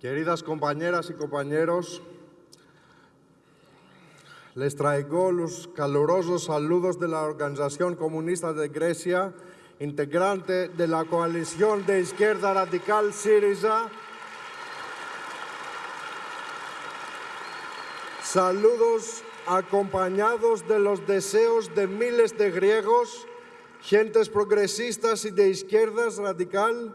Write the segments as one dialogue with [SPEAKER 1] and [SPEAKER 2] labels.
[SPEAKER 1] Queridas compañeras y compañeros, les traigo los calurosos saludos de la Organización Comunista de Grecia, integrante de la coalición de izquierda radical Syriza. Saludos acompañados de los deseos de miles de griegos, gentes progresistas y de izquierdas radical,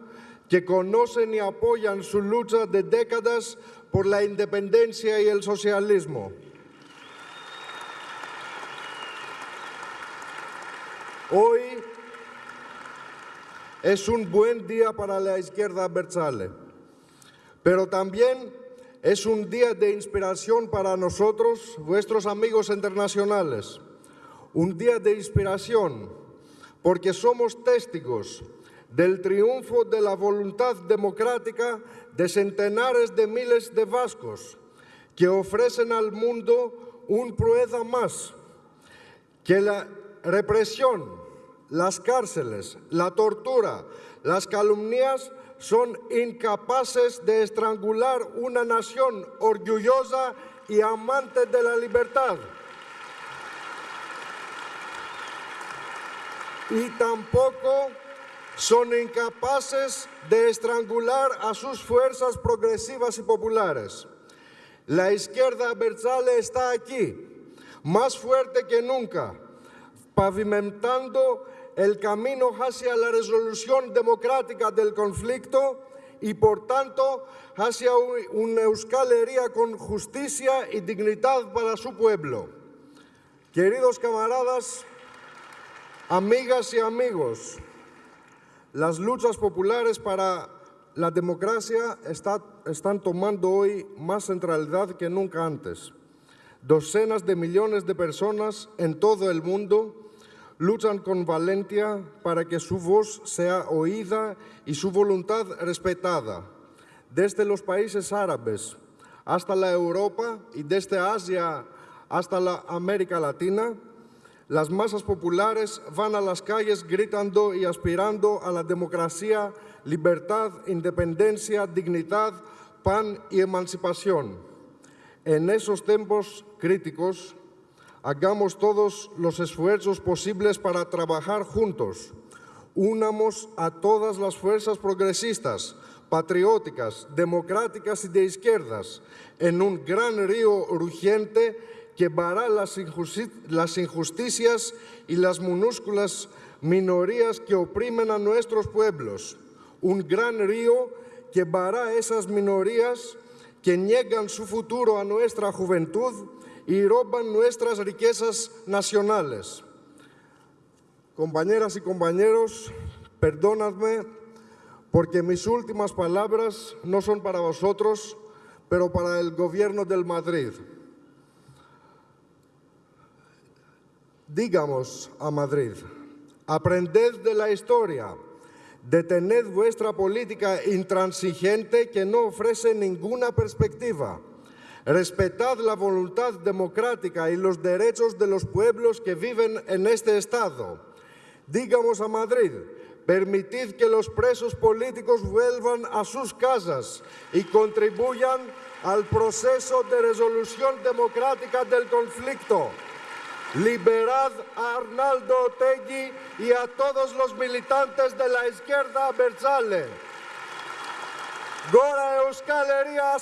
[SPEAKER 1] que conocen y apoyan su lucha de décadas por la independencia y el socialismo. Hoy es un buen día para la izquierda Berzale, pero también es un día de inspiración para nosotros, vuestros amigos internacionales. Un día de inspiración porque somos testigos del triunfo de la voluntad democrática de centenares de miles de vascos que ofrecen al mundo un prueba más, que la represión, las cárceles, la tortura, las calumnias son incapaces de estrangular una nación orgullosa y amante de la libertad. Y tampoco son incapaces de estrangular a sus fuerzas progresivas y populares. La izquierda Berzale está aquí, más fuerte que nunca, pavimentando el camino hacia la resolución democrática del conflicto y, por tanto, hacia una Euskal con justicia y dignidad para su pueblo. Queridos camaradas, amigas y amigos, las luchas populares para la democracia están tomando hoy más centralidad que nunca antes. Docenas de millones de personas en todo el mundo luchan con valentía para que su voz sea oída y su voluntad respetada. Desde los países árabes hasta la Europa y desde Asia hasta la América Latina, las masas populares van a las calles gritando y aspirando a la democracia, libertad, independencia, dignidad, pan y emancipación. En esos tiempos críticos, hagamos todos los esfuerzos posibles para trabajar juntos. Unamos a todas las fuerzas progresistas, patrióticas, democráticas y de izquierdas en un gran río urgente que vará las, injusticias y las minúsculas minorías que oprimen a nuestros pueblos. Un gran río que vará esas minorías que niegan su futuro a nuestra juventud y roban nuestras riquezas nacionales. Compañeras y compañeros, perdónadme porque mis últimas palabras no son para vosotros, pero para el gobierno del Madrid. Digamos a Madrid, aprended de la historia, detened vuestra política intransigente que no ofrece ninguna perspectiva, respetad la voluntad democrática y los derechos de los pueblos que viven en este Estado. Digamos a Madrid, permitid que los presos políticos vuelvan a sus casas y contribuyan al proceso de resolución democrática del conflicto. Liberad a Arnaldo Otegui y a todos los militantes de la izquierda Berzale. Gora Euskal Herria.